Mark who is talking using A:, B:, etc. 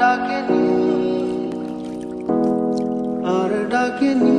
A: ডাকেনি আর ডাকেনি।